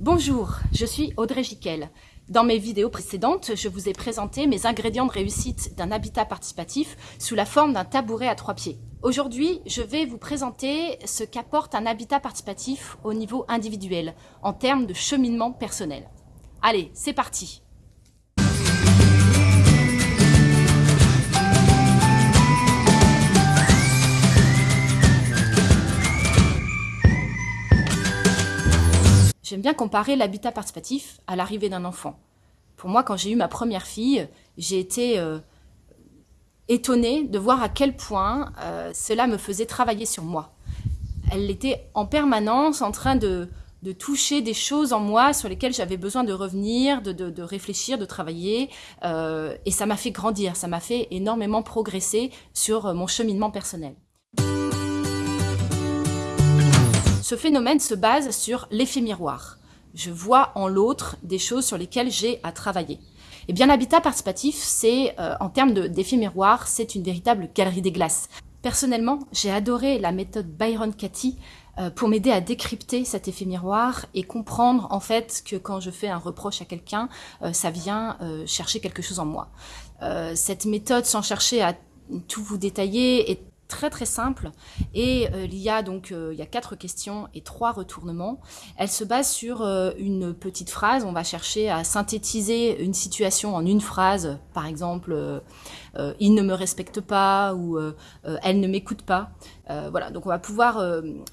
Bonjour, je suis Audrey Giquel. Dans mes vidéos précédentes, je vous ai présenté mes ingrédients de réussite d'un habitat participatif sous la forme d'un tabouret à trois pieds. Aujourd'hui, je vais vous présenter ce qu'apporte un habitat participatif au niveau individuel, en termes de cheminement personnel. Allez, c'est parti J'aime bien comparer l'habitat participatif à l'arrivée d'un enfant. Pour moi, quand j'ai eu ma première fille, j'ai été euh, étonnée de voir à quel point euh, cela me faisait travailler sur moi. Elle était en permanence en train de, toucher des choses en moi sur lesquelles j'avais besoin de revenir, de, réfléchir, de travailler. Euh, et ça m'a fait grandir, ça m'a fait énormément progresser sur mon cheminement personnel. Ce phénomène se base sur l'effet miroir. Je vois en l'autre des choses sur lesquelles j'ai à travailler. Et bien l'habitat participatif, c'est, euh, en termes d'effet miroir, c'est une véritable galerie des glaces. Personnellement, j'ai adoré la méthode Byron Cathy euh, pour m'aider à décrypter cet effet miroir et comprendre en fait que quand je fais un reproche à quelqu'un, euh, ça vient chercher quelque chose en moi. cette méthode, sans chercher à tout vous détailler, est très très simple et euh, il y a donc euh, il y a quatre questions et trois retournements. Elle se base sur euh, une petite phrase. On va chercher à synthétiser une situation en une phrase. Par exemple, il ne me respecte pas ou elle ne m'écoute pas. voilà, donc on va pouvoir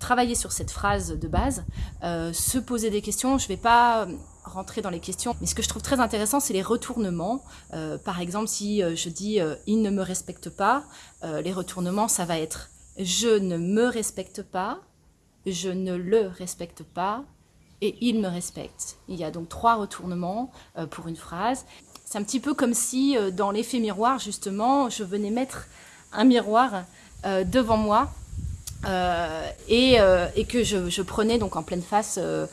travailler sur cette phrase de base, se poser des questions. Je vais pas rentrer dans les questions. Mais ce que je trouve très intéressant, c'est les retournements. Euh, par exemple, si euh, je dis euh, il ne me respecte pas, les retournements, ça va être je ne me respecte pas, je ne le respecte pas, et il me respecte. Il y a donc trois retournements pour une phrase. C'est un petit peu comme si, dans l'effet miroir, justement, je venais mettre un miroir devant moi euh, et, euh, et, que je, prenais donc en pleine face euh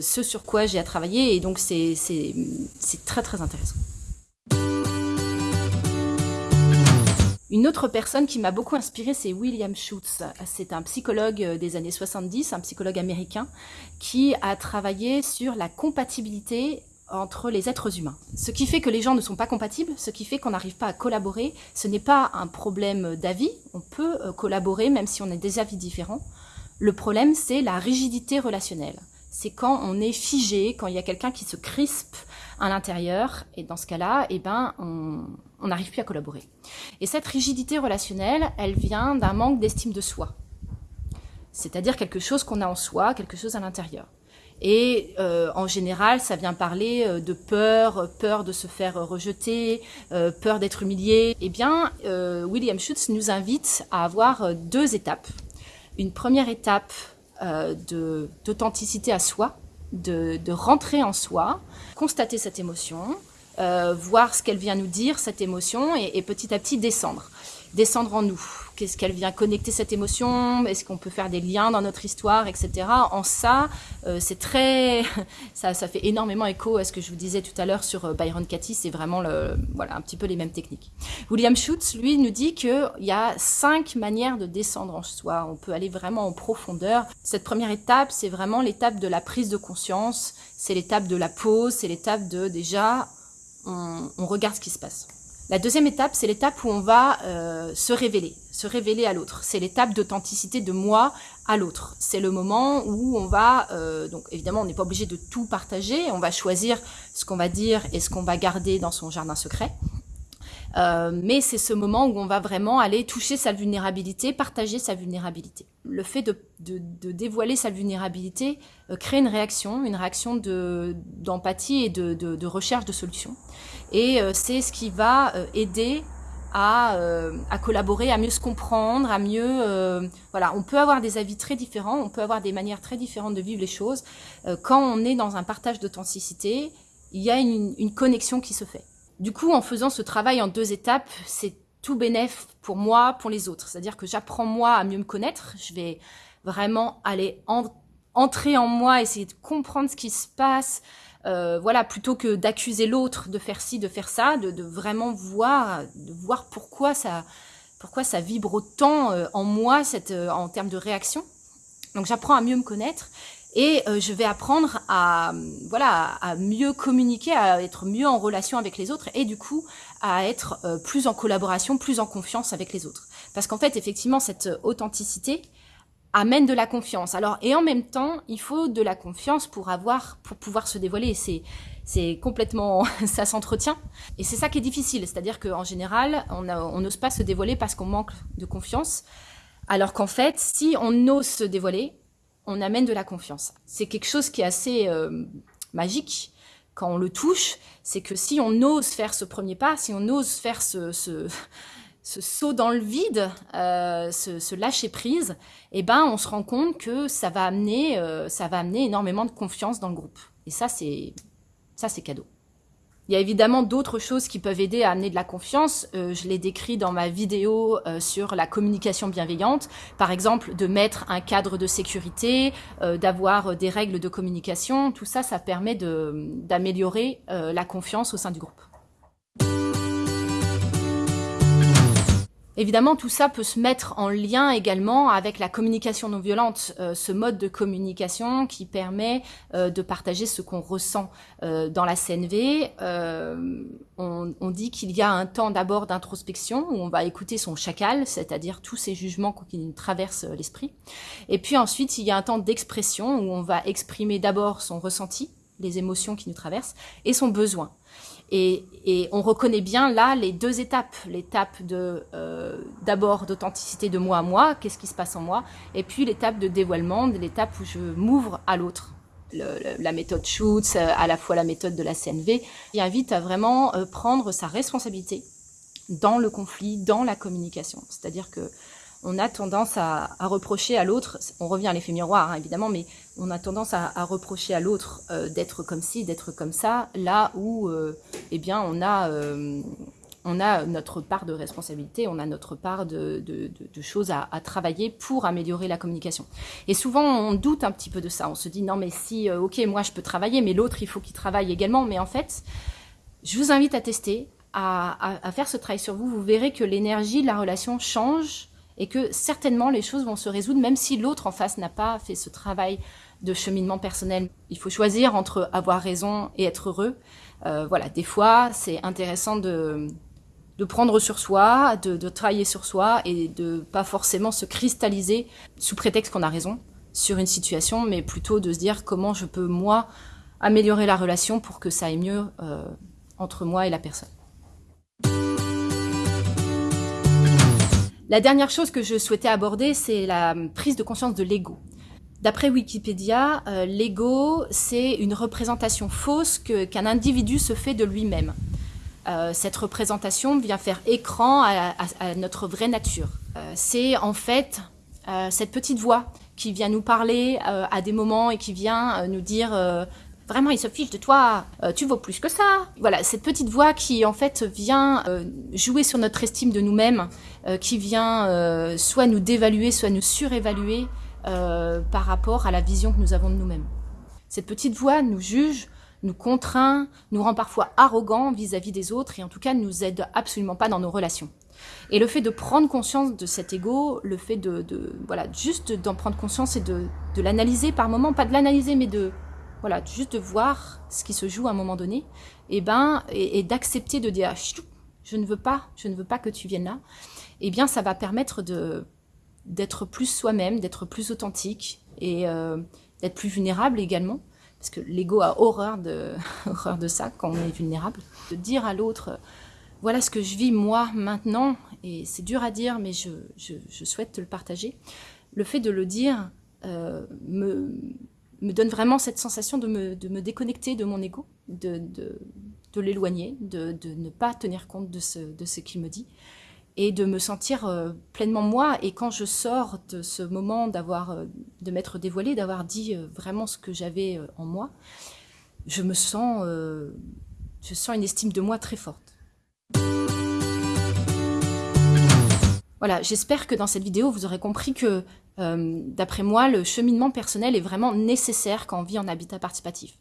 ce sur quoi j'ai à travailler et donc c'est très très intéressant. Une autre personne qui m'a beaucoup inspirée, c'est William Schutz. C'est un psychologue des années 70, un psychologue américain, qui a travaillé sur la compatibilité entre les êtres humains. Ce qui fait que les gens ne sont pas compatibles, ce qui fait qu'on n'arrive pas à collaborer, ce n'est pas un problème d'avis, on peut euh, collaborer même si on a des avis différents. Le problème, c'est la rigidité relationnelle. C'est quand on est figé, quand il y a quelqu'un qui se crispe à l'intérieur, et dans ce cas-là, eh ben, on n'arrive plus à collaborer. Et cette rigidité relationnelle, elle vient d'un manque d'estime de soi. C'est-à-dire quelque chose qu'on a en soi, quelque chose à l'intérieur. Et euh, en général, ça vient parler euh, de peur, peur de se faire rejeter, euh, peur d'être humilié. Eh bien, William Schutz nous invite à avoir deux étapes. Une première étape d'authenticité à soi, de, de, rentrer en soi, constater cette émotion, voir ce qu'elle vient nous dire, cette émotion, et, et petit à petit descendre descendre en nous. Qu'est-ce qu'elle vient connecter cette émotion? Est-ce qu'on peut faire des liens dans notre histoire, etc. En ça, euh, c'est très, ça, ça fait énormément écho à ce que je vous disais tout à l'heure sur euh, Byron Katie. C'est vraiment le, voilà, un petit peu les mêmes techniques. William Schutz, lui, nous dit qu'il y a cinq manières de descendre en soi. On peut aller vraiment en profondeur. Cette première étape, c'est vraiment l'étape de la prise de conscience. C'est l'étape de la pause. C'est l'étape de déjà, on, on regarde ce qui se passe. La deuxième étape, c'est l'étape où on va euh, se révéler, se révéler à l'autre. C'est l'étape d'authenticité de moi à l'autre. C'est le moment où on va, euh, donc évidemment, on n'est pas obligé de tout partager. On va choisir ce qu'on va dire et ce qu'on va garder dans son jardin secret. Euh, mais c'est ce moment où on va vraiment aller toucher sa vulnérabilité, partager sa vulnérabilité. Le fait de, dévoiler sa vulnérabilité euh, crée une réaction, une réaction d'empathie et de, recherche de solutions. Et euh, c'est ce qui va aider à, collaborer, à mieux se comprendre, à mieux... voilà, on peut avoir des avis très différents, on peut avoir des manières très différentes de vivre les choses. quand on est dans un partage d'authenticité, il y a une connexion qui se fait. Du coup, en faisant ce travail en deux étapes, c'est tout bénéf pour moi, pour les autres. C'est-à-dire que j'apprends moi à mieux me connaître. Je vais vraiment aller entrer en moi, essayer de comprendre ce qui se passe. Euh, voilà, plutôt que d'accuser l'autre de faire ci, de faire ça, de, vraiment voir, de voir pourquoi ça, vibre autant euh, en moi, cette, euh, en termes de réaction. Donc j'apprends à mieux me connaître et euh, je vais apprendre à voilà à mieux communiquer, à être mieux en relation avec les autres et du coup à être euh, plus en collaboration, plus en confiance avec les autres. Parce qu'en fait, effectivement, cette authenticité amène de la confiance. Alors et en même temps, il faut de la confiance pour avoir pour pouvoir se dévoiler. C'est c'est complètement ça s'entretient et c'est ça qui est difficile. C'est-à-dire qu'en général, on n'ose pas se dévoiler parce qu'on manque de confiance. Alors qu'en fait, si on ose se dévoiler, on amène de la confiance. C'est quelque chose qui est assez euh, magique quand on le touche, c'est que si on ose faire ce premier pas, si on ose faire ce, ce, saut dans le vide, euh, ce, lâcher prise, eh ben on se rend compte que ça va amener, euh, ça va amener énormément de confiance dans le groupe. Et ça c'est, ça c'est cadeau. Il y a évidemment d'autres choses qui peuvent aider à amener de la confiance. Euh, je l'ai décrit dans ma vidéo euh, sur la communication bienveillante. Par exemple, de mettre un cadre de sécurité, euh, d'avoir des règles de communication. Tout ça, ça permet d'améliorer la confiance au sein du groupe. Évidemment, tout ça peut se mettre en lien également avec la communication non violente, euh, ce mode de communication qui permet euh, de partager ce qu'on ressent euh, dans la CNV. On, on, dit qu'il y a un temps d'abord d'introspection où on va écouter son chacal, c'est-à-dire tous ces jugements qui nous traversent l'esprit. Et puis ensuite, il y a un temps d'expression où on va exprimer d'abord son ressenti, les émotions qui nous traversent, et son besoin. Et, on reconnaît bien là les deux étapes, l'étape de euh, d'abord d'authenticité de moi à moi, qu'est-ce qui se passe en moi, et puis l'étape de dévoilement, l'étape où je m'ouvre à l'autre. la méthode Schutz, à la fois la méthode de la CNV, qui invite à vraiment euh, prendre sa responsabilité dans le conflit, dans la communication. C'est-à-dire que on a tendance à, reprocher à l'autre, on revient à l'effet miroir hein, évidemment, mais on a tendance à, reprocher à l'autre euh, d'être comme ci, d'être comme ça, là où euh, eh bien on a, euh, on a notre part de responsabilité, on a notre part de, choses à, travailler pour améliorer la communication. Et souvent on doute un petit peu de ça, on se dit non mais si, ok moi je peux travailler, mais l'autre il faut qu'il travaille également, mais en fait je vous invite à tester, à, à faire ce travail sur vous, vous verrez que l'énergie de la relation change et que certainement les choses vont se résoudre même si l'autre en face n'a pas fait ce travail de cheminement personnel. Il faut choisir entre avoir raison et être heureux. Euh, voilà, des fois, c'est intéressant de, de prendre sur soi, de, de, travailler sur soi et de pas forcément se cristalliser sous prétexte qu'on a raison sur une situation, mais plutôt de se dire comment je peux, moi, améliorer la relation pour que ça aille mieux euh, entre moi et la personne. La dernière chose que je souhaitais aborder, c'est la prise de conscience de l'ego. D'après Wikipédia, euh, l'ego, c'est une représentation fausse qu'un individu se fait de lui-même. Euh, cette représentation vient faire écran à, notre vraie nature. Euh, c'est en fait cette petite voix qui vient nous parler à des moments et qui vient nous dire vraiment il se fiche de toi, tu vaux plus que ça. Voilà, cette petite voix qui en fait vient jouer sur notre estime de nous-mêmes, qui vient soit nous dévaluer, soit nous surévaluer, euh, par rapport à la vision que nous avons de nous-mêmes. Cette petite voix nous juge, nous contraint, nous rend parfois arrogants vis-à-vis des autres et en tout cas nous aide absolument pas dans nos relations. Et le fait de prendre conscience de cet ego, le fait de, voilà, juste d'en prendre conscience et de, l'analyser par moment, pas de l'analyser mais de voilà, juste de voir ce qui se joue à un moment donné, et ben et, d'accepter de dire je ne veux pas, je ne veux pas que tu viennes là, eh bien ça va permettre de d'être plus soi-même, d'être plus authentique et euh, d'être plus vulnérable également. Parce que l'ego a horreur de, horreur de ça quand on est vulnérable. De dire à l'autre, voilà ce que je vis moi maintenant, et c'est dur à dire, mais je, je, souhaite te le partager. Le fait de le dire euh, me, me, donne vraiment cette sensation de me, de me déconnecter de mon ego, de, de, de l'éloigner, de, ne pas tenir compte de ce, de ce qu'il me dit et de me sentir euh, pleinement moi. Et quand je sors de ce moment euh, de m'être dévoilée, d'avoir dit euh, vraiment ce que j'avais en moi, je me sens, je sens une estime de moi très forte. Voilà, j'espère que dans cette vidéo, vous aurez compris que D'après moi, le cheminement personnel est vraiment nécessaire quand on vit en habitat participatif.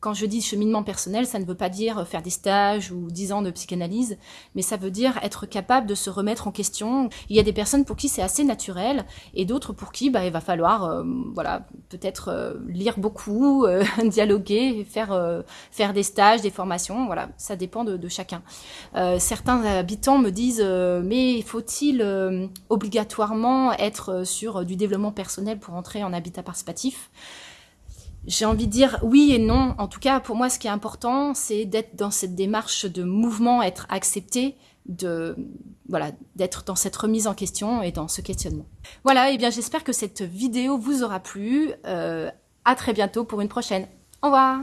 Quand je dis cheminement personnel, ça ne veut pas dire faire des stages ou 10 ans de psychanalyse, mais ça veut dire être capable de se remettre en question. Il y a des personnes pour qui c'est assez naturel et d'autres pour qui bah, il va falloir euh, voilà, peut-être euh, lire beaucoup, euh, dialoguer, faire, faire des stages, des formations. Voilà, ça dépend de, de chacun. certains habitants me disent mais faut-il obligatoirement être sur du développement personnel pour entrer en habitat participatif? J'ai envie de dire oui et non. En tout cas, pour moi, ce qui est important, c'est d'être dans cette démarche de mouvement, être accepté, de voilà, d'être dans cette remise en question et dans ce questionnement. Voilà, eh bien j'espère que cette vidéo vous aura plu. Euh, à très bientôt pour une prochaine. Au revoir